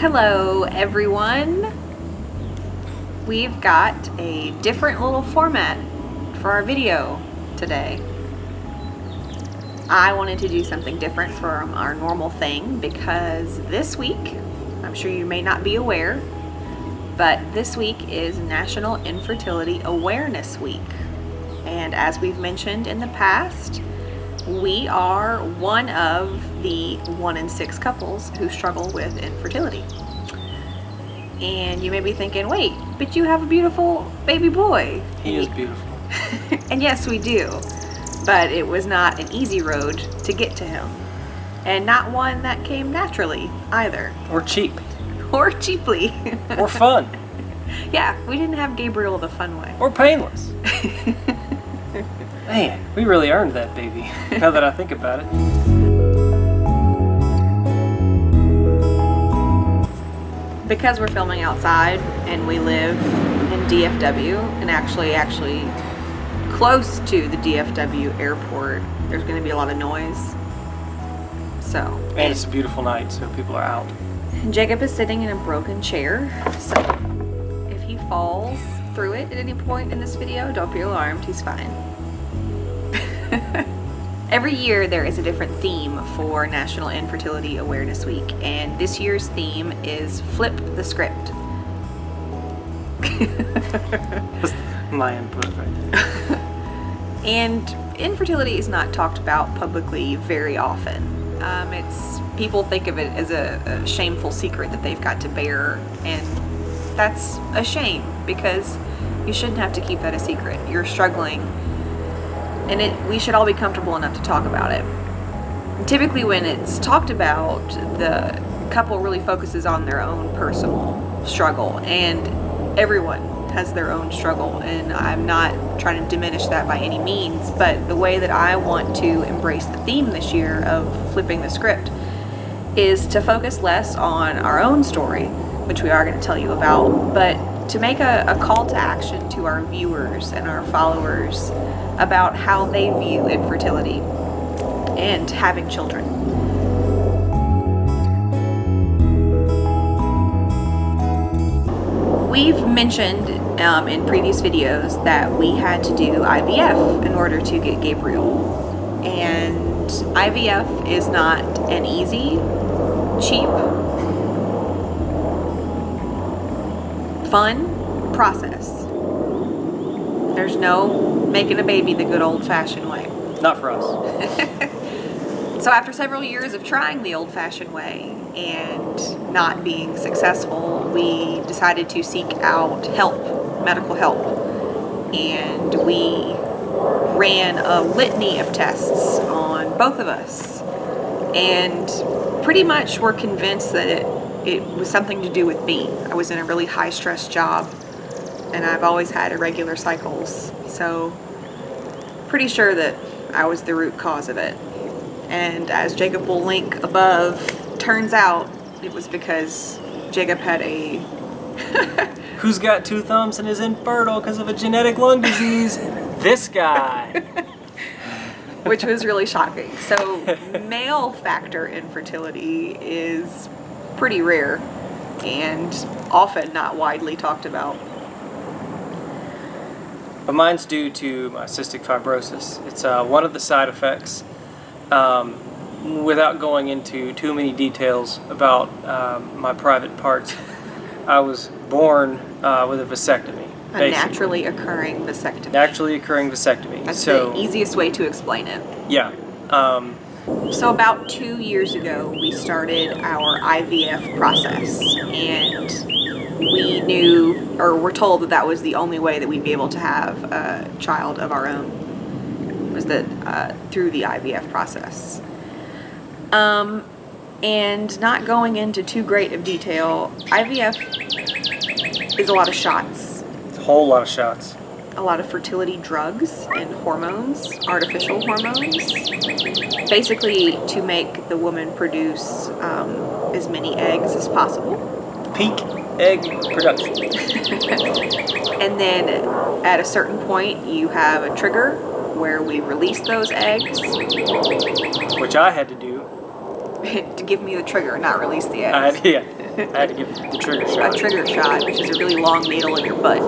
Hello everyone. We've got a different little format for our video today. I wanted to do something different from our normal thing because this week, I'm sure you may not be aware, but this week is National Infertility Awareness Week. And as we've mentioned in the past, we are one of the one in six couples who struggle with infertility. And you may be thinking, wait, but you have a beautiful baby boy. He is beautiful. and yes, we do. But it was not an easy road to get to him. And not one that came naturally either. Or cheap. Or cheaply. or fun. yeah, we didn't have Gabriel the fun way. Or painless. Man, we really earned that baby, now that I think about it. Because we're filming outside and we live in DFW and actually actually close to the DFW airport, there's going to be a lot of noise. So. And it's a beautiful night, so people are out. Jacob is sitting in a broken chair, so if he falls through it at any point in this video, don't be alarmed, he's fine. Every year there is a different theme for National Infertility Awareness Week, and this year's theme is Flip the Script. My input right there. and infertility is not talked about publicly very often. Um, it's people think of it as a, a shameful secret that they've got to bear, and that's a shame because you shouldn't have to keep that a secret. You're struggling and it we should all be comfortable enough to talk about it. Typically when it's talked about, the couple really focuses on their own personal struggle and everyone has their own struggle and I'm not trying to diminish that by any means but the way that I want to embrace the theme this year of flipping the script is to focus less on our own story which we are going to tell you about but to make a, a, call to action to our viewers and our followers about how they view infertility and having children. We've mentioned um, in previous videos that we had to do IVF in order to get Gabriel. And IVF is not an easy, cheap, fun process. There's no making a baby the good old-fashioned way. Not for us. so after several years of trying the old-fashioned way and not being successful, we decided to seek out help, medical help. And we ran a litany of tests on both of us. And pretty much were convinced that it it was something to do with me. I was in a really high stress job and I've always had irregular cycles. So pretty sure that I was the root cause of it. And as Jacob will link above, turns out it was because Jacob had a... Who's got two thumbs and is infertile because of a genetic lung disease? this guy. Which was really shocking. So male factor infertility is pretty rare and often not widely talked about. But mine's due to my cystic fibrosis. It's uh, one of the side effects. Um, without going into too many details about um, my private parts, I was born uh, with a vasectomy. A basically. naturally occurring vasectomy. Naturally occurring vasectomy. That's so, the easiest way to explain it. Yeah. Um, so about two years ago, we started our IVF process and we knew, or were told that that was the only way that we'd be able to have a child of our own, was that uh, through the IVF process. Um, and not going into too great of detail, IVF is a lot of shots. It's a whole lot of shots a lot of fertility drugs and hormones, artificial hormones, basically to make the woman produce um, as many eggs as possible. Peak egg production. and then at a certain point you have a trigger where we release those eggs. Which I had to do. to give me the trigger, not release the eggs. I, yeah. I had to give the trigger shot. a trigger shot, which is a really long needle in your butt.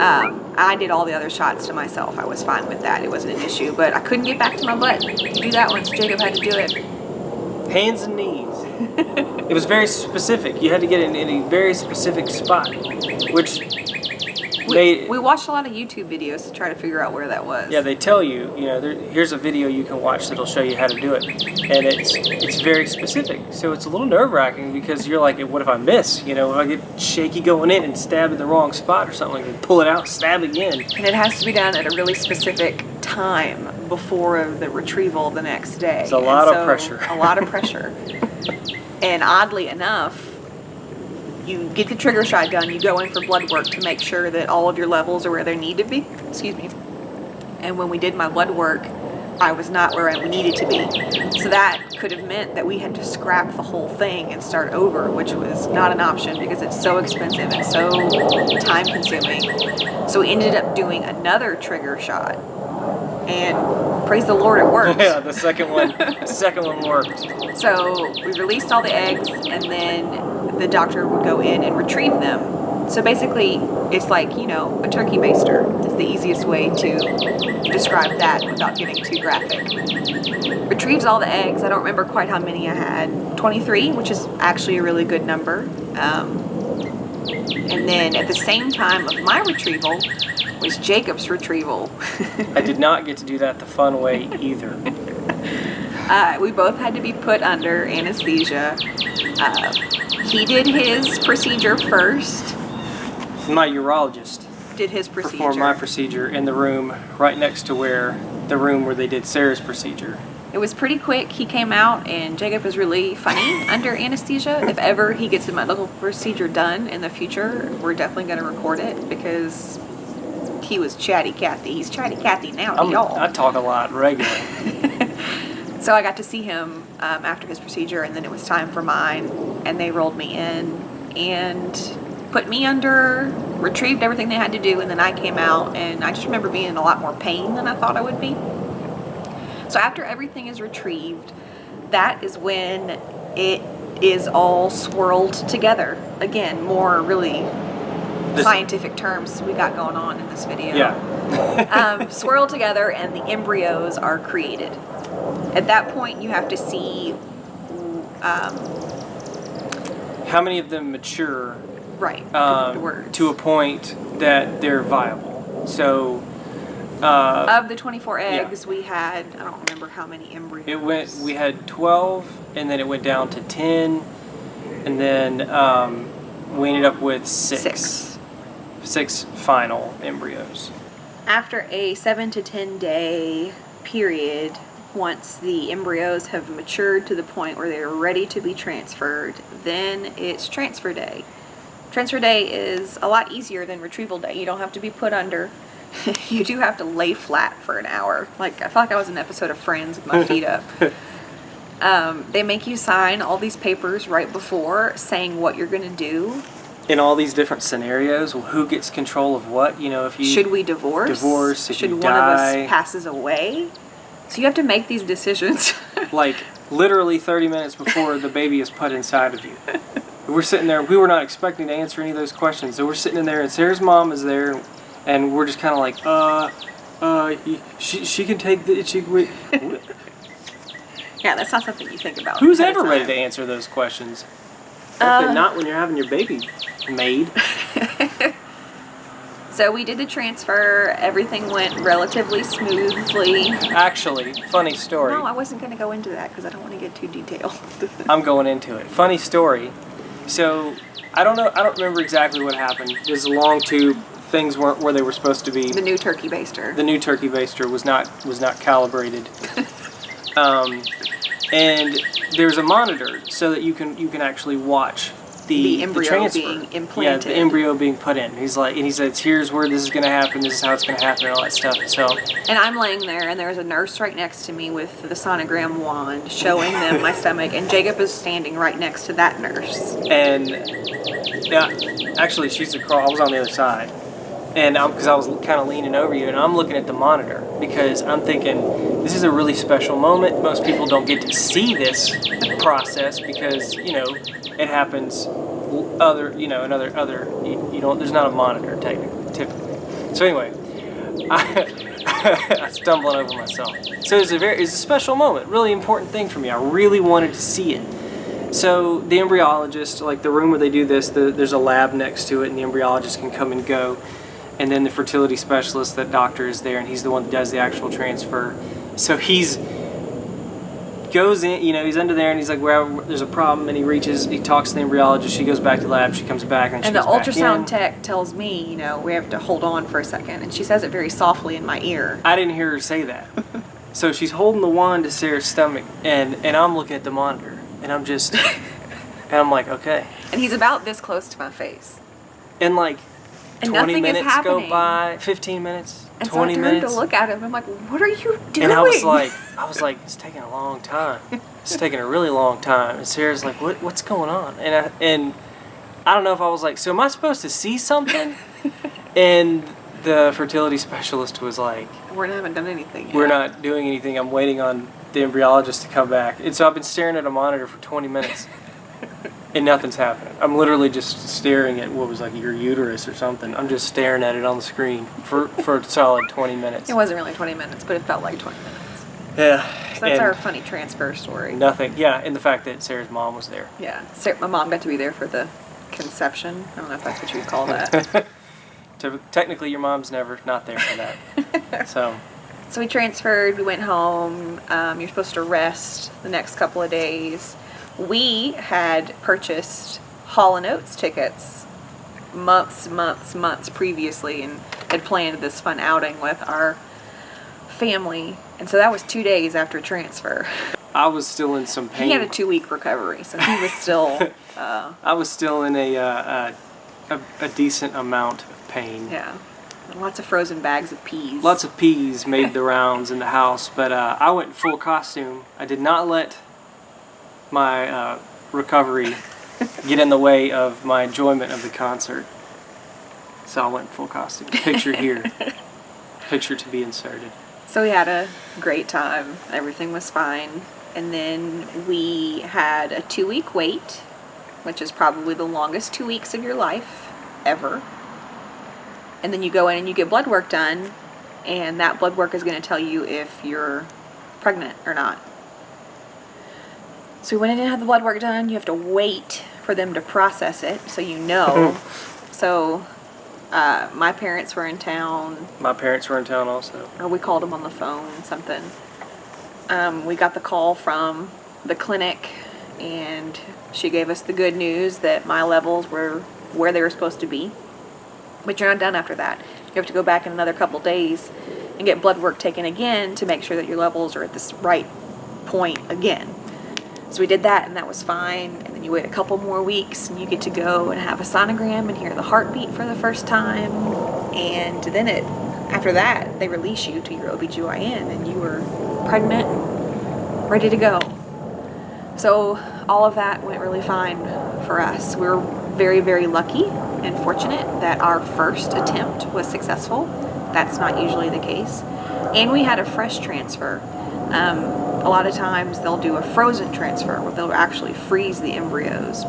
Um, I did all the other shots to myself. I was fine with that. It wasn't an issue, but I couldn't get back to my butt to do that once Jacob had to do it. Hands and knees. it was very specific. You had to get it in a very specific spot, which We, made we watched a lot of YouTube videos to try to figure out where that was. Yeah, they tell you, you know, there, here's a video you can watch that'll show you how to do it, and it's it's very specific. So it's a little nerve wracking because you're like, what if I miss? You know, if I get shaky going in and stab in the wrong spot or something, and pull it out, stab again. And it has to be done at a really specific time before the retrieval the next day. It's a And lot of so- pressure. A lot of pressure. and oddly enough, you get the trigger shot done, you go in for blood work to make sure that all of your levels are where they need to be. Excuse me. And when we did my blood work, I was not where I needed to be. So that could have meant that we had to scrap the whole thing and start over, which was not an option because it's so expensive and so time consuming. So we ended up doing another trigger shot. And praise the Lord, it worked. Yeah, the second one, the second one worked. So we released all the eggs, and then the doctor would go in and retrieve them. So basically, it's like, you know, a turkey baster is the easiest way to describe that without getting too graphic. Retrieves all the eggs. I don't remember quite how many I had. 23, which is actually a really good number. Um, and then at the same time of my retrieval was Jacob's retrieval. I did not get to do that the fun way either. Uh, we both had to be put under anesthesia. Uh, he did his procedure first. My urologist Did his procedure. performed my procedure in the room right next to where the room where they did Sarah's procedure. it was pretty quick. He came out, and Jacob is really funny under anesthesia. If ever he gets a medical procedure done in the future, we're definitely going to record it because he was chatty Cathy. He's chatty Cathy now, y'all. I talk a lot regularly. So I got to see him um, after his procedure, and then it was time for mine. And they rolled me in and put me under, retrieved everything they had to do, and then I came out. And I just remember being in a lot more pain than I thought I would be. So after everything is retrieved, that is when it is all swirled together. Again, more really This- scientific terms we got going on in this video Yeah. um, swirl together and the embryos are created. At that point, you have to see, um, How many of them mature right, um, to a point that they're viable? So uh, of the 24 eggs, we had, I don't remember how many embryos. it went. We had twelve, and then it went down to ten, and then um, we ended up with six, Six. six final embryos. After a 7 to 10 day period, once the embryos have matured to the point where they're ready to be transferred, then it's transfer day. Transfer day is a lot easier than retrieval day. You don't have to be put under. you do have to lay flat for an hour. Like, I felt like I was an episode of Friends with my feet up. Um, they make you sign all these papers right before saying what you're going to do. In all these different scenarios, well, who gets control of what? You know, if you Should we divorce? Divorce, if Should one die. of us passes away? So you have to make these decisions. like literally 30 minutes before the baby is put inside of you. We're sitting there. We were not expecting to answer any of those questions. So we're sitting in there, and Sarah's mom is there, and we're just kind of like, uh, uh, she she can take the she. We, yeah, that's not something you think about. who's ever ready to answer those questions? Uh, not when you're having your baby made. So we did the transfer. Everything went relatively smoothly. Actually, funny story. No, I wasn't going to go into that because I don't want to get too detailed. I'm going into it. Funny story. So I don't know. I don't remember exactly what happened. There's a long tube. Things weren't where they were supposed to be. the new turkey baster. the new turkey baster was not was not calibrated. um, and there's a monitor so that you can you can actually watch the, The embryo transfer. being Yeah, the embryo being put in. He's like, and he says, "Here's where this is going to happen. This is how it's going to happen, and all that stuff." And so, And I'm laying there, and there's a nurse right next to me with the sonogram wand showing them my stomach, and Jacob is standing right next to that nurse. and yeah, actually, she's across. I was on the other side, and because I was kind of leaning over you, and I'm looking at the monitor because I'm thinking this is a really special moment. Most people don't get to see this process because you know it happens other you know another other you, you don't there's not a monitor technically typically. So anyway, I, I'm stumbling over myself. So it's a very it's a special moment, really important thing for me. I really wanted to see it. So the embryologist, like the room where they do this, the, there's a lab next to it, and the embryologist can come and go. And then the fertility specialist, that doctor is there, and he's the one that does the actual transfer. So he's goes in, you know, he's under there, and he's like, "Well, there's a problem," and he reaches, he talks to the embryologist. She goes back to the lab, she comes back, and, she And the ultrasound tech tells me, you know, we have to hold on for a second. And she says it very softly in my ear. I didn't hear her say that. so she's holding the wand to Sarah's stomach, and and I'm looking at the monitor, and I'm just, and I'm like, okay. And he's about this close to my face. And like And 20 minutes go by, 15 minutes, And 20 so I turned minutes. to look at him. I'm like, what are you doing? and I was like, I was like, it's taking a long time. It's taking a really long time. And Sarah's like, what, what's going on? And I, and I don't know if I was like, so am I supposed to see something? and the fertility specialist was like, we haven't done anything yet. we're not doing anything. I'm waiting on the embryologist to come back. And so I've been staring at a monitor for 20 minutes. And nothing's happening. I'm literally just staring at what was like your uterus or something. I'm just staring at it on the screen for, for a solid 20 minutes. It wasn't really 20 minutes, but it felt like 20 minutes. Yeah. So that's our funny transfer story. Nothing. Yeah, and the fact that Sarah's mom was there. Yeah. Sarah, my mom got to be there for the conception. I don't know if that's what you would call that. Technically, your mom's never not there for that. so, so we transferred. We went home. Um, you're supposed to rest the next couple of days. We had purchased Hall and Oates tickets months, months, months previously, and had planned this fun outing with our family. And so that was two days after transfer. I was still in some pain. He had a two-week recovery, so he was still, uh, I was still in a, uh, uh, a a decent amount of pain. yeah, lots of frozen bags of peas. Lots of peas made the rounds in the house, but uh, I went full costume. I did not let my uh, recovery get in the way of my enjoyment of the concert. So I went full costume. Picture here. Picture to be inserted. So we had a great time. Everything was fine. And then we had a two week wait, which is probably the longest two weeks of your life ever. And then you go in and you get blood work done, and that blood work is going to tell you if you're pregnant or not. So we went in and had the blood work done. You have to wait for them to process it so you know. so uh, my parents were in town My parents were in town also. or we called them on the phone, something. Um, we got the call from the clinic, and she gave us the good news that my levels were where they were supposed to be. But you're not done after that. You have to go back in another couple days and get blood work taken again to make sure that your levels are at this right point again. So we did that, and that was fine. And then you wait a couple more weeks, and you get to go and have a sonogram and hear the heartbeat for the first time. And then it, after that, they release you to your OBGYN, and you were pregnant, ready to go. So all of that went really fine for us. We were very, very lucky and fortunate that our first attempt was successful. That's not usually the case. And we had a fresh transfer. Um, a lot of times they'll do a frozen transfer where they'll actually freeze the embryos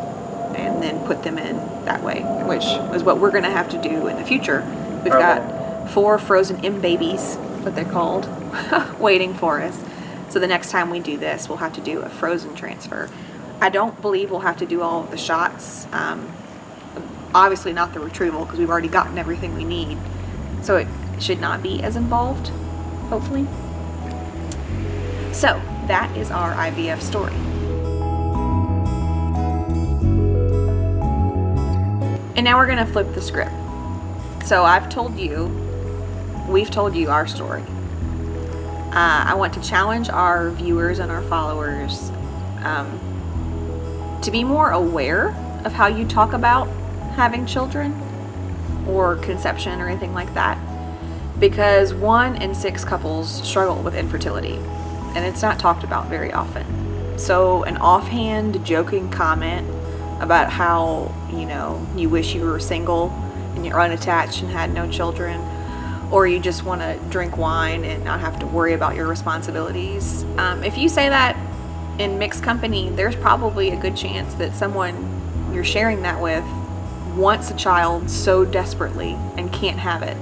and then put them in that way, which is what we're going to have to do in the future. We've got four frozen M babies, what they're called, waiting for us. So the next time we do this, we'll have to do a frozen transfer. I don't believe we'll have to do all of the shots. Um, obviously not the retrieval because we've already gotten everything we need. So it should not be as involved, hopefully. So that is our IVF story. And now we're gonna flip the script. So I've told you, we've told you our story. Uh, I want to challenge our viewers and our followers um, to be more aware of how you talk about having children or conception or anything like that. Because one in six couples struggle with infertility, and it's not talked about very often. So, an offhand, joking comment about how, you know, you wish you were single and you're unattached and had no children, or you just want to drink wine and not have to worry about your responsibilities. Um, if you say that in mixed company, there's probably a good chance that someone you're sharing that with wants a child so desperately and can't have it.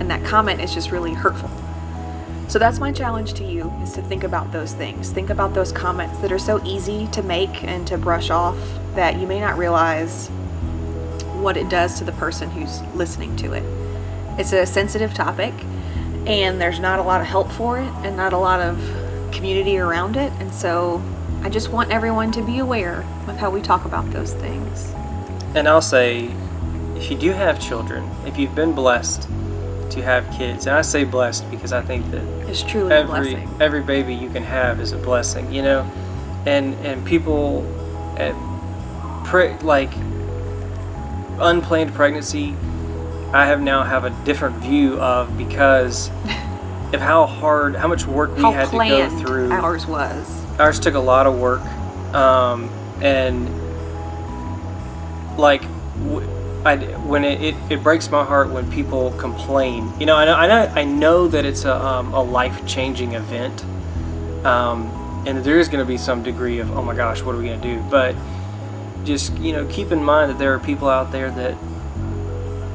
And that comment is just really hurtful. So that's my challenge to you is to think about those things. Think about those comments that are so easy to make and to brush off that you may not realize what it does to the person who's listening to it. It's a sensitive topic and there's not a lot of help for it and not a lot of community around it. And so I just want everyone to be aware of how we talk about those things. And I'll say, if you do have children, if you've been blessed to have kids, and I say blessed because I think that It's truly a every blessing. every baby you can have is a blessing, you know, and and people, uh, pre- like unplanned pregnancy, I have now have a different view of because of how hard, how much work we how had to go through. ours was. Ours took a lot of work, um, and like I, when it, it, it breaks my heart when people complain. You know, I know I know, I know that it's a, um, a life changing event, um, and there is going to be some degree of oh my gosh, what are we going to do? But just you know, keep in mind that there are people out there that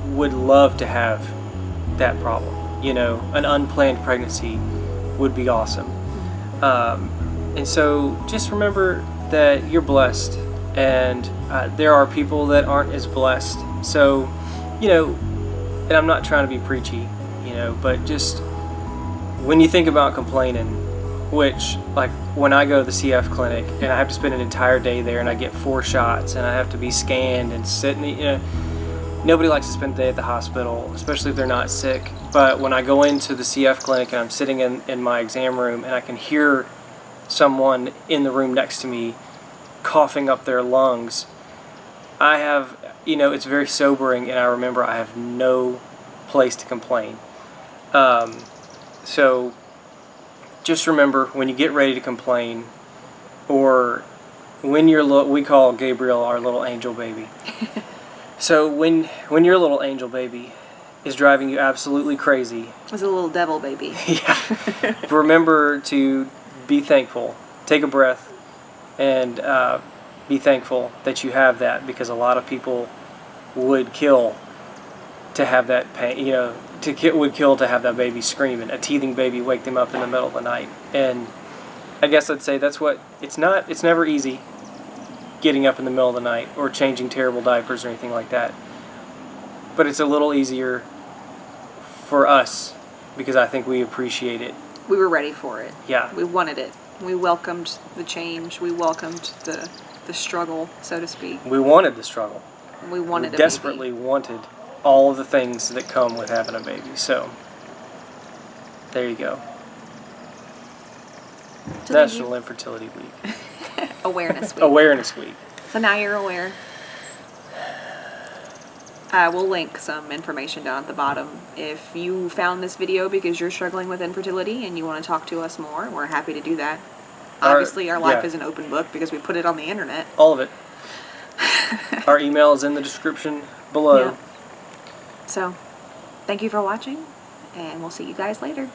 would love to have that problem. You know, an unplanned pregnancy would be awesome. Um, and so just remember that you're blessed, and uh, there are people that aren't as blessed. So, you know, and I'm not trying to be preachy, you know, but just when you think about complaining, which, like, when I go to the CF clinic and I have to spend an entire day there and I get four shots and I have to be scanned and sit in the, you know, nobody likes to spend the day at the hospital, especially if they're not sick. But when I go into the CF clinic and I'm sitting in, in my exam room and I can hear someone in the room next to me coughing up their lungs, I have, you know, it's very sobering and I remember I have no place to complain. Um, so just remember when you get ready to complain or when you're little, we call Gabriel our little angel baby. So when when your little angel baby is driving you absolutely crazy, was a little devil baby. yeah, remember to be thankful. Take a breath, and uh, be thankful that you have that because a lot of people would kill to have that pain. You know, to ki- would kill to have that baby screaming. A teething baby wake them up in the middle of the night, and I guess I'd say that's what it's not. It's never easy getting up in the middle of the night or changing terrible diapers or anything like that. But it's a little easier for us because I think we appreciate it. We were ready for it. Yeah. We wanted it. We welcomed the change. We welcomed the the struggle, so to speak. We wanted the struggle. We wanted we desperately wanted all of the things that come with having a baby. So there you go. So National you. Infertility Week. awareness week. Awareness Week. So now you're aware. Uh, we'll link some information down at the bottom. If you found this video because you're struggling with infertility and you want to talk to us more, we're happy to do that. Our- Obviously, our life yeah. is an open book because we put it on the internet. All of it. Our email is in the description below. Yeah. So, thank you for watching, and we'll see you guys later.